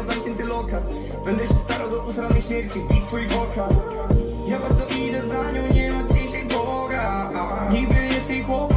mają zamknięty lokal. Będę się starał do usranej śmierci wbić swój wokal Ja bardzo idę za nią, nie ma dzisiaj Boga. Nigdy jest jej chłopak